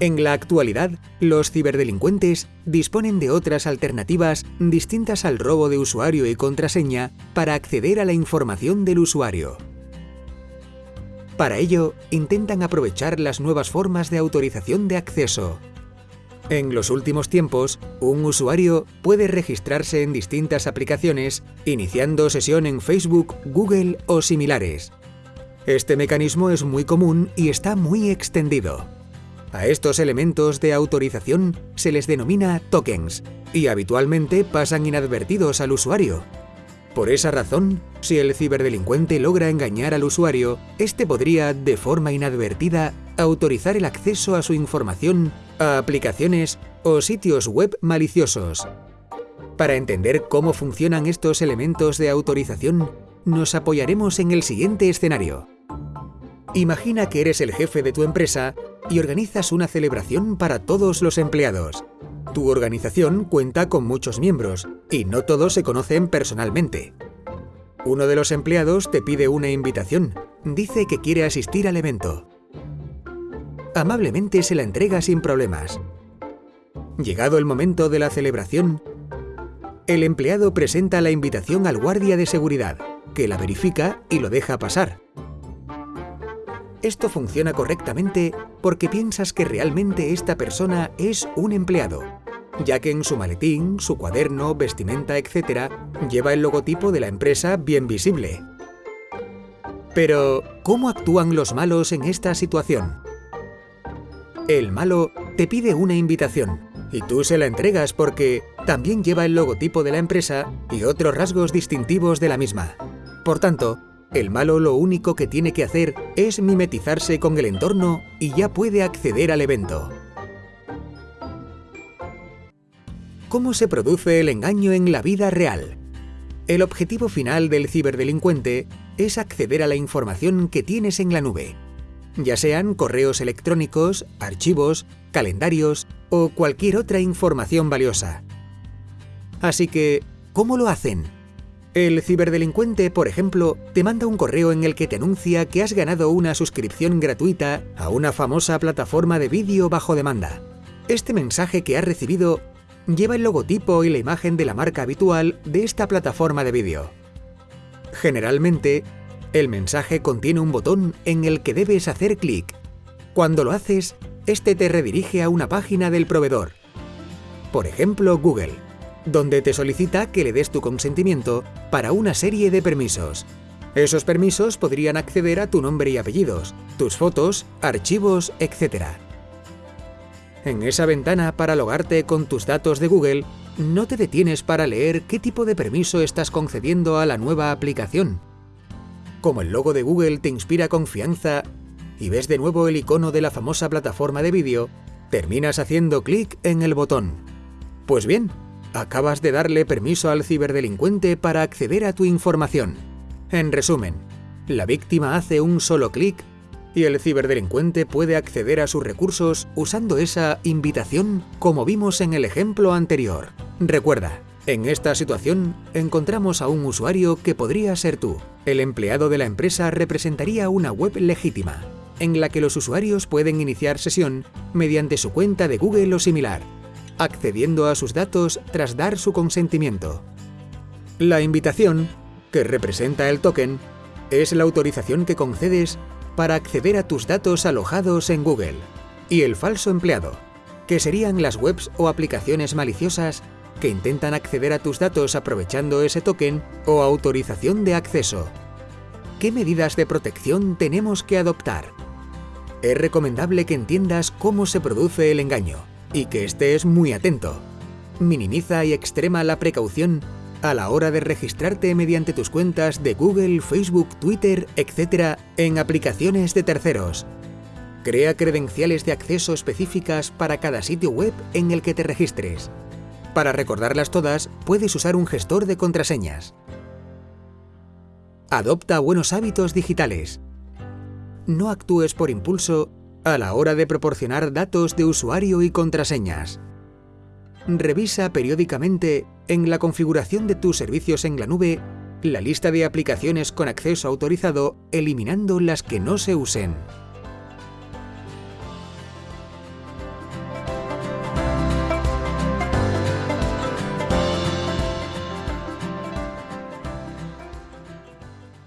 En la actualidad, los ciberdelincuentes disponen de otras alternativas distintas al robo de usuario y contraseña para acceder a la información del usuario. Para ello, intentan aprovechar las nuevas formas de autorización de acceso. En los últimos tiempos, un usuario puede registrarse en distintas aplicaciones, iniciando sesión en Facebook, Google o similares. Este mecanismo es muy común y está muy extendido. A estos elementos de autorización se les denomina tokens y habitualmente pasan inadvertidos al usuario. Por esa razón, si el ciberdelincuente logra engañar al usuario, este podría, de forma inadvertida, autorizar el acceso a su información a aplicaciones o sitios web maliciosos. Para entender cómo funcionan estos elementos de autorización, nos apoyaremos en el siguiente escenario. Imagina que eres el jefe de tu empresa y organizas una celebración para todos los empleados. Tu organización cuenta con muchos miembros y no todos se conocen personalmente. Uno de los empleados te pide una invitación, dice que quiere asistir al evento. Amablemente se la entrega sin problemas. Llegado el momento de la celebración, el empleado presenta la invitación al guardia de seguridad, que la verifica y lo deja pasar. Esto funciona correctamente porque piensas que realmente esta persona es un empleado, ya que en su maletín, su cuaderno, vestimenta, etc., lleva el logotipo de la empresa bien visible. Pero, ¿cómo actúan los malos en esta situación? El malo te pide una invitación y tú se la entregas porque también lleva el logotipo de la empresa y otros rasgos distintivos de la misma. Por tanto, el malo lo único que tiene que hacer es mimetizarse con el entorno y ya puede acceder al evento. ¿Cómo se produce el engaño en la vida real? El objetivo final del ciberdelincuente es acceder a la información que tienes en la nube, ya sean correos electrónicos, archivos, calendarios o cualquier otra información valiosa. Así que, ¿cómo lo hacen? El ciberdelincuente, por ejemplo, te manda un correo en el que te anuncia que has ganado una suscripción gratuita a una famosa plataforma de vídeo bajo demanda. Este mensaje que has recibido lleva el logotipo y la imagen de la marca habitual de esta plataforma de vídeo. Generalmente, el mensaje contiene un botón en el que debes hacer clic. Cuando lo haces, este te redirige a una página del proveedor. Por ejemplo, Google donde te solicita que le des tu consentimiento para una serie de permisos. Esos permisos podrían acceder a tu nombre y apellidos, tus fotos, archivos, etc. En esa ventana para logarte con tus datos de Google, no te detienes para leer qué tipo de permiso estás concediendo a la nueva aplicación. Como el logo de Google te inspira confianza y ves de nuevo el icono de la famosa plataforma de vídeo, terminas haciendo clic en el botón. Pues bien, Acabas de darle permiso al ciberdelincuente para acceder a tu información. En resumen, la víctima hace un solo clic y el ciberdelincuente puede acceder a sus recursos usando esa invitación como vimos en el ejemplo anterior. Recuerda, en esta situación encontramos a un usuario que podría ser tú. El empleado de la empresa representaría una web legítima, en la que los usuarios pueden iniciar sesión mediante su cuenta de Google o similar, accediendo a sus datos tras dar su consentimiento. La invitación, que representa el token, es la autorización que concedes para acceder a tus datos alojados en Google. Y el falso empleado, que serían las webs o aplicaciones maliciosas que intentan acceder a tus datos aprovechando ese token o autorización de acceso. ¿Qué medidas de protección tenemos que adoptar? Es recomendable que entiendas cómo se produce el engaño y que estés muy atento. Minimiza y extrema la precaución a la hora de registrarte mediante tus cuentas de Google, Facebook, Twitter, etc. en aplicaciones de terceros. Crea credenciales de acceso específicas para cada sitio web en el que te registres. Para recordarlas todas, puedes usar un gestor de contraseñas. Adopta buenos hábitos digitales. No actúes por impulso a la hora de proporcionar datos de usuario y contraseñas. Revisa periódicamente en la configuración de tus servicios en la nube la lista de aplicaciones con acceso autorizado eliminando las que no se usen.